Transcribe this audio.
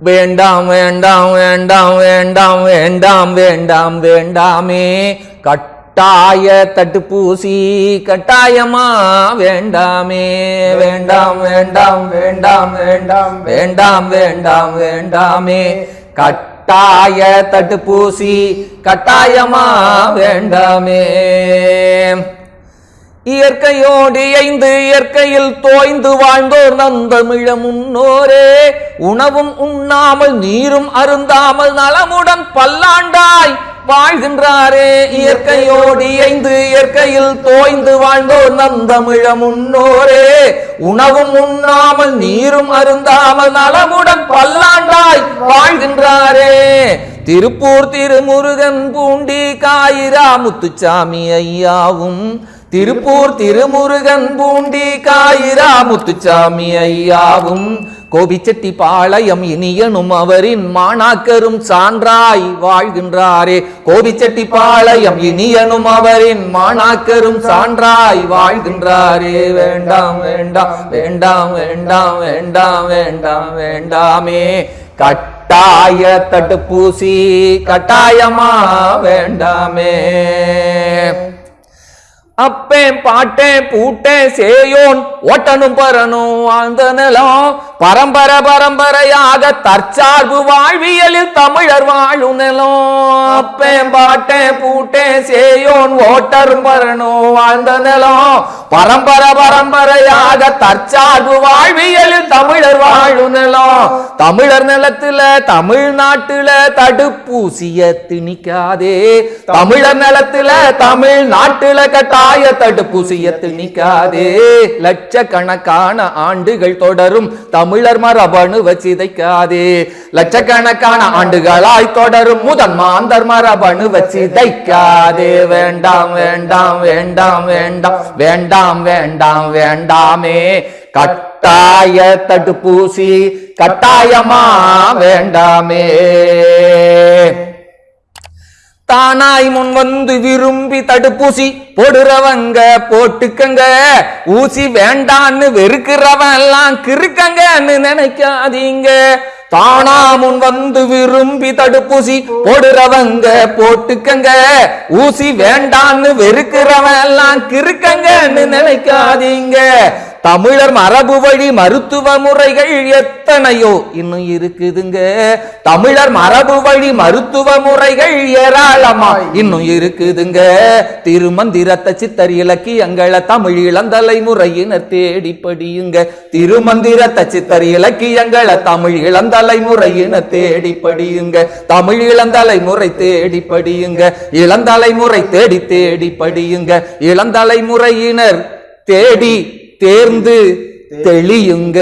வேண்டாம் வேண்டாம் வேண்டாம் வேண்டாம் வேண்டாம் வேண்டாம் வேண்டாமே கட்டாய தட்டுப்பூசி கட்டாயமா வேண்டாமே வேண்டாம் வேண்டாம் வேண்டாம் வேண்டாம் வேண்டாம் வேண்டாம் வேண்டாமே கட்டாய தட்டுப்பூசி கட்டாயமா வேண்டாமே இயற்கையோடு ஐந்து இயற்கையில் தோய்ந்து வாழ்ந்தோர் நந்தமிழ முன்னோரே. உணவும் உண்ணாமல் நீரும் அருந்தாமல் நலமுடன் பல்லாண்டாய் வாழ்கின்றாரே. இயற்கையோடு இயைந்து இயற்கையில் தோய்ந்து வாழ்ந்தோர் நந்தமிழ முன்னோரே. உணவும் உண்ணாமல் நீரும் அருந்தாமல் நலமுடன் பல்லாண்டாய் வாழ்கின்றாரே. திருப்பூர் திருமுருகன் பூண்டி காயிரா முத்துச்சாமி ஐயாவும் திருப்பூர் திருமுருகன் பூண்டி காயிரா முத்துச்சாமி ஐயாவும் கோபிச்செட்டி பாளையம் இனியனும் அவரின் மாணாக்கரும் சான்றாய் வாழ்கின்றாரே. கோபிச்செட்டி பாளையம் இனியனும் அவரின் மாணாக்கரும் சான்றாய் வாழ்கின்றாரே. வேண்டாம் வேண்டாம் வேண்டாம் வேண்டாம் வேண்டாம் வேண்டாம் வேண்டாமே. கட்டாய தடுப்பூசி கட்டாயமா வேண்டாமே. அப்பேன் பாட்டேன் பூட்டேன் சேயோன் ஓட்டனும் பரனும் அந்த நிலம் பரம்பர பரம்பரையாக தற்சார்பு வாழ்வியலில் தமிழர் வாழும் நிலம். அப்பேன் பாட்டேன் பூட்டேன் சேயோன் ஓட்டரும் பரனும் வாழ்ந்த நிலம் பரம்பரை பரம்பரையாக தற்சார்பு வாழ்வியலில் தமிழர் வாழும் நிலம். தமிழர் நிலத்துல தமிழ்நாட்டுல தடுப்பூசிய திணிக்காதே. தமிழர் நிலத்துல தமிழ்நாட்டுல கட்டாய தடுப்பூசிய திணிக்காதே. லட்சக்கணக்கான ஆண்டுகள் தொடரும் தமிழர் மரபணு வச்சிதைக்காதே லட்சக்கணக்கான ஆண்டுகளாய் தொடரும் முதன் மாந்தர் மரபணு வச்சிதைக்காதே வேண்டாம் வேண்டாம் வேண்டாம் வேண்டாம் வேண்டாம். வேண்டாம் வேண்டாம் வேண்டாமே. கட்டாய தடுப்பூசி கட்டாயமா வேண்டாமே. தானாய் முன் வந்து விரும்பி தடுப்பூசி போடுறவங்க போட்டுக்கங்க. ஊசி வேண்டான்னு வெறுக்கிறவன் எல்லாம் கிறுக்கங்கன்னு நினைக்காதீங்க. தானா முன் வந்து விரும்பி தடுப்பூசி போடுறவங்க போட்டுக்கங்க. ஊசி வேண்டான்னு வெறுக்கிறவன் எல்லாம் கிறுக்கங்கன்னு நினைக்காதீங்க. தமிழர் மரபு வழி மருத்துவ முறைகள் எத்தனையோ இன்னும் இருக்குதுங்க. தமிழர் மரபு வழி மருத்துவ முறைகள் ஏராளமா இன்னும் இருக்குதுங்க. திருமந்திரத்தை சித்தர் இலக்கியங்களை தமிழ் இளந்தலைமுறையினர் தேடி படியுங்க திருமந்திரத்தை சித்தர் இலக்கியங்களை தமிழ் இளந்தலைமுறையினர் தேடி படியுங்க தமிழ் இளந்தலைமுறை தேடி படியுங்க இளந்தலைமுறை தேடி தேடி படியுங்க இளந்தலைமுறையினர் தேடி தேர்ந்து தெளியுங்க.